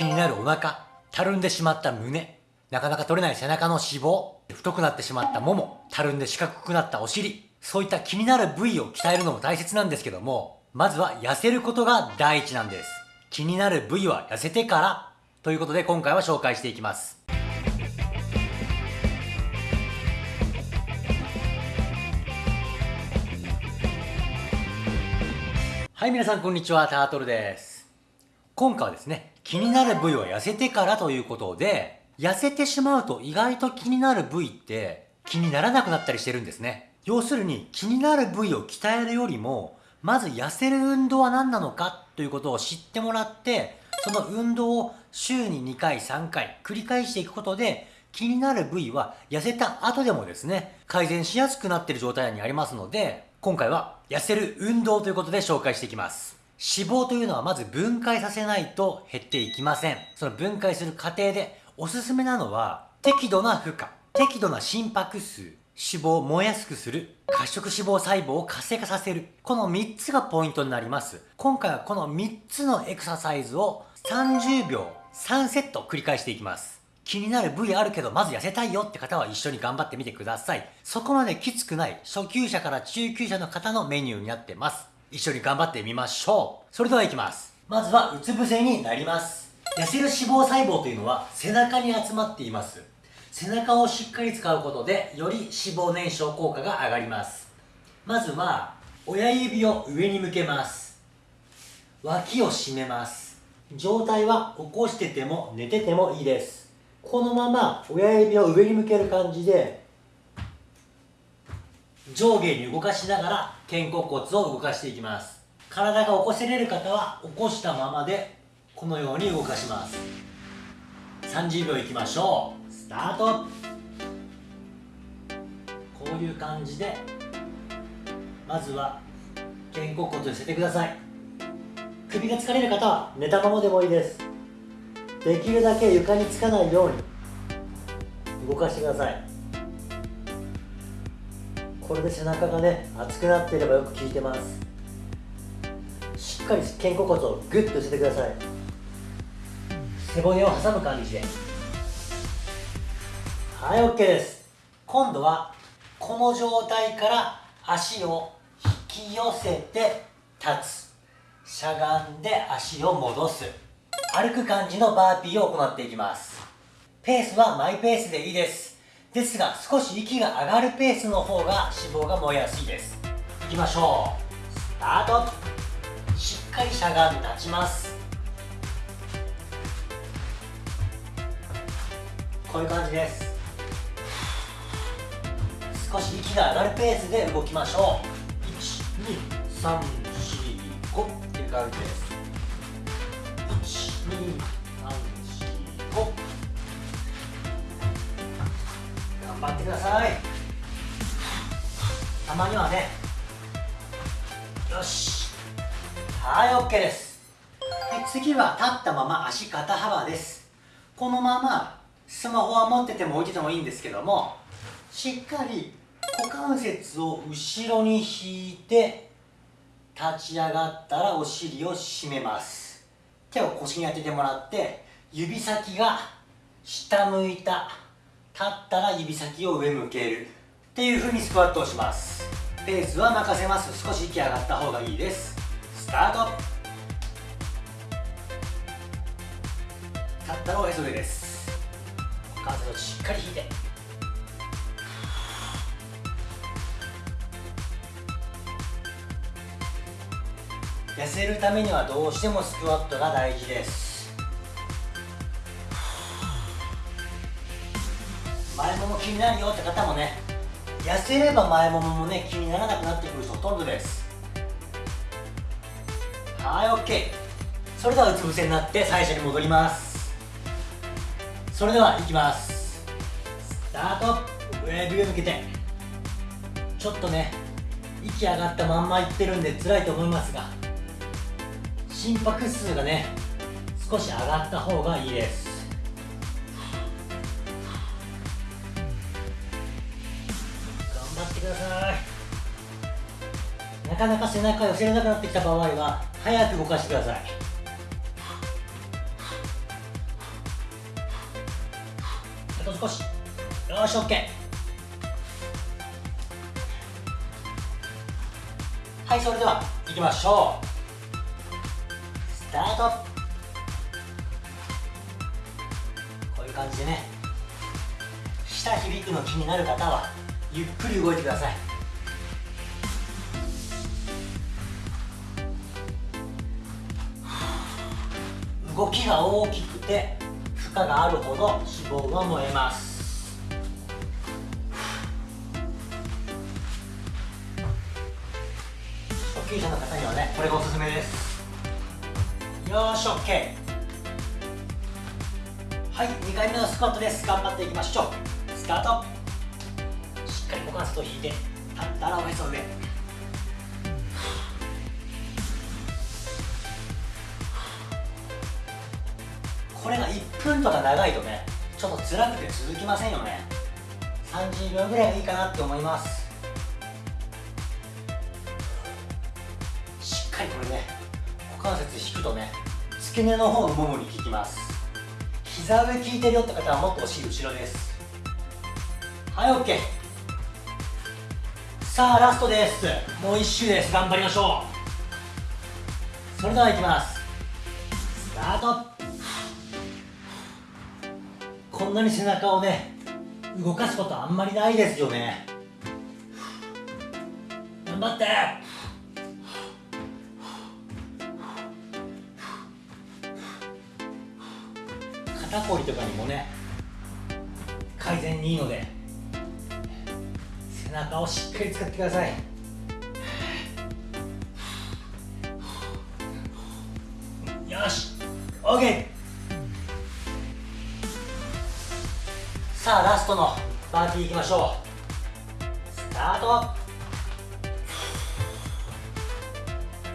気になるお腹、たるんでしまった胸、なかなか取れない背中の脂肪、太くなってしまったもも、たるんで四角くなったお尻、そういった気になる部位を鍛えるのも大切なんですけども、まずは痩せることが第一なんです。気になる部位は痩せてから、ということで今回は紹介していきます。はい、皆さんこんにちは、タートルです。今回はですね、気になる部位は痩せてからということで、痩せてしまうと意外と気になる部位って気にならなくなったりしてるんですね。要するに気になる部位を鍛えるよりも、まず痩せる運動は何なのかということを知ってもらって、その運動を週に2回3回繰り返していくことで、気になる部位は痩せた後でもですね、改善しやすくなっている状態にありますので、今回は痩せる運動ということで紹介していきます。脂肪というのはまず分解させないと減っていきません。その分解する過程でおすすめなのは適度な負荷、適度な心拍数、脂肪を燃えやすくする、褐色脂肪細胞を活性化させる。この3つがポイントになります。今回はこの3つのエクササイズを30秒3セット繰り返していきます。気になる部位あるけど、まず痩せたいよって方は一緒に頑張ってみてください。そこまできつくない初級者から中級者の方のメニューになってます。一緒に頑張ってみましょう。それでは行きます。まずはうつ伏せになります。痩せる脂肪細胞というのは背中に集まっています。背中をしっかり使うことでより脂肪燃焼効果が上がります。まずは親指を上に向けます。脇を締めます。状態は起こしてても寝ててもいいです。このまま親指を上に向ける感じで上下に動かしながら肩甲骨を動かしていきます。体が起こせれる方は起こしたままでこのように動かします。30秒いきましょう。スタート。こういう感じでまずは肩甲骨を寄せてください。首が疲れる方は寝たままでもいいです。できるだけ床につかないように動かしてください。これで背中がね熱くなっていればよく効いてます。しっかり肩甲骨をグッと寄せてください。背骨を挟む感じで。はい OK です。今度はこの状態から足を引き寄せて立つ。しゃがんで足を戻す。歩く感じのバーピーを行っていきます。ペースはマイペースでいいです。ですが少し息が上がるペースの方が脂肪が燃えやすいです。いきましょう。スタート。しっかりしゃがんで立ちます。こういう感じです。少し息が上がるペースで動きましょう。12345っていう感じです。2頑張ってください。たまにはね。よし。はい OK です。で次は立ったまま足肩幅です。このままスマホは持ってても置いててもいいんですけどもしっかり股関節を後ろに引いて立ち上がったらお尻を締めます。手を腰に当ててもらって指先が下向いたったら指先を上向けるっていう風にスクワットをします。ペースは任せます。少し息上がった方がいいです。スタート。立ったらおへそ上です。股関節をしっかり引いて。痩せるためにはどうしてもスクワットが大事です。前もも気になるよって方もね痩せれば前もももね気にならなくなってくる人ほとんどです。はい OK それではうつ伏せになって最初に戻ります。それではいきます。スタート。親指を向けて。ちょっとね息上がったまんまいってるんで辛いと思いますが心拍数がね少し上がった方がいいです。かなか背中寄せれなくなってきた場合は早く動かしてください。あと少し。よし OK はいそれでは行きましょう。スタート。こういう感じでね下響くの気になる方はゆっくり動いてください。動きが大きくて負荷があるほど脂肪が燃えます。初級者の方にはねこれがおすすめです。よし OK はい2回目のスクワットです。頑張っていきましょう。スタート。しっかり股関節を引いて立ったらおへそ上。1分とか長いとねちょっと辛くて続きませんよね。30秒ぐらいがいいかなって思います。しっかりこれね股関節引くとね付け根の方のももに効きます。膝上効いてるよって方はもっとお尻後ろです。はい OK さあラストです。もう1周です。頑張りましょう。それではいきます。スタート。こんなに背中をね動かすことあんまりないですよね。頑張って。肩こりとかにもね改善にいいので背中をしっかり使ってください。よし OK さあラストのバーティーいきましょう。スタート。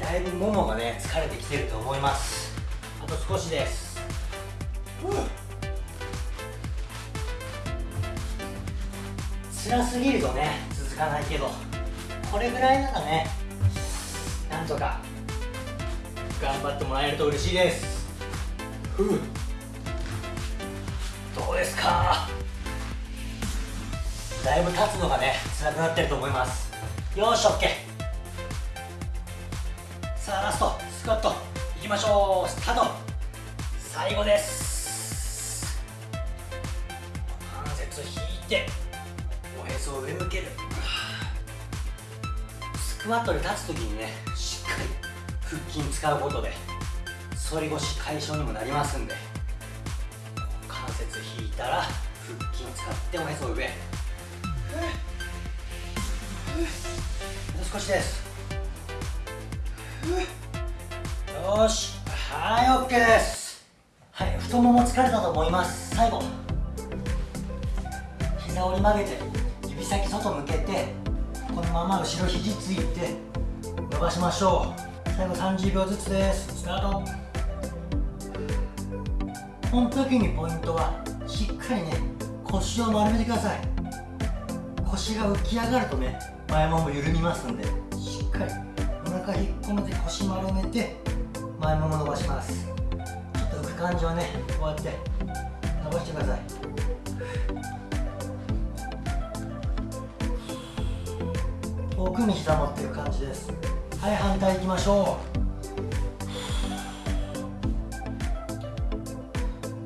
だいぶももがね疲れてきてると思います。あと少しです。辛すぎるとね続かないけどこれぐらいならねなんとか頑張ってもらえると嬉しいです。ふう。だいぶ立つのがね辛くなってると思います。よし OK さあラストスクワット。いきましょう。スタート。最後です。関節引いておへそを上向ける。スクワットで立つ時にねしっかり腹筋使うことで反り腰解消にもなりますんで関節引いたら腹筋使っておへそ上。あと少しです。よし。はい OK です。はい太もも疲れたと思います。最後。膝折り曲げて指先外向けてこのまま後ろ肘ついて伸ばしましょう。最後30秒ずつです。スタート。この時にポイントはしっかりね腰を丸めてください。腰が浮き上がるとね前もも緩みますんで。しっかり。お腹引っ込めて腰丸めて前もも伸ばします。ちょっと浮く感じはねこうやって伸ばしてください。遠くに膝持ってる感じです。はい反対いきましょう。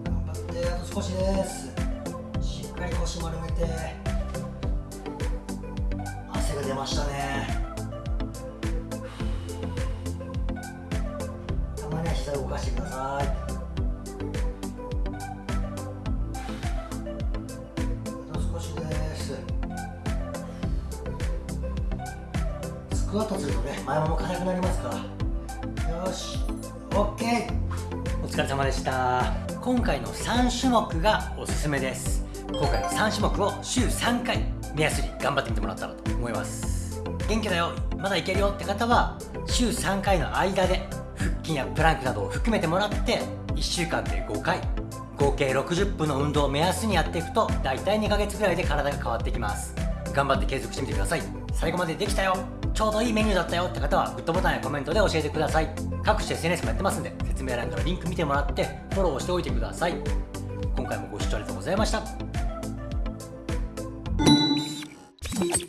頑張ってあと少しです。しっかり腰丸めてましたね。たまには膝を動かしてください。あと少しです。スクワットするとね前もも硬くなりますから。よし。OK お疲れ様でした。今回の3種目がおすすめです。今回の3種目を週3回目安に頑張ってみてもらったらと思います。元気だよ。まだいけるよって方は週3回の間で腹筋やプランクなどを含めてもらって1週間で5回合計60分の運動を目安にやっていくと大体2ヶ月ぐらいで体が変わってきます。頑張って継続してみてください。最後までできたよ。ちょうどいいメニューだったよって方はグッドボタンやコメントで教えてください。各種 SNS もやってますんで説明欄からリンク見てもらってフォローしておいてください。今回もご視聴ありがとうございました。Thank you.